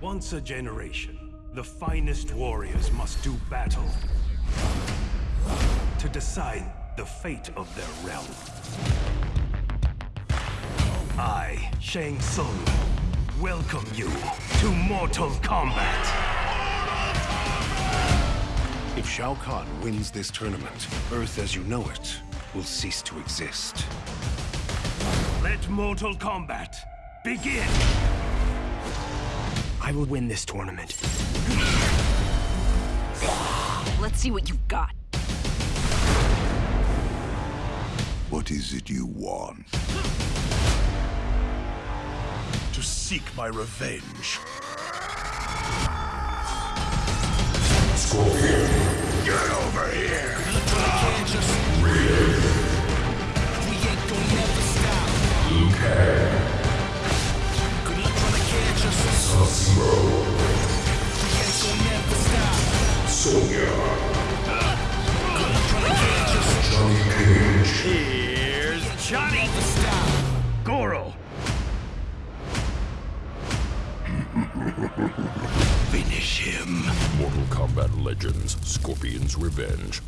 Once a generation, the finest warriors must do battle to decide the fate of their realm. I, Shang Tsung, welcome you to Mortal Kombat. If Shao Kahn wins this tournament, Earth as you know it will cease to exist. Let Mortal Kombat begin! I will win this tournament. Let's see what you've got. What is it you want? To seek my revenge. Scorpion, get over here! Sonya. Johnny Cage. Here's Johnny! Goro! Finish him. Mortal Kombat Legends, Scorpion's Revenge.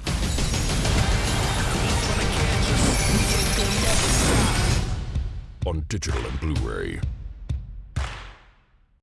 On digital and Blu-ray.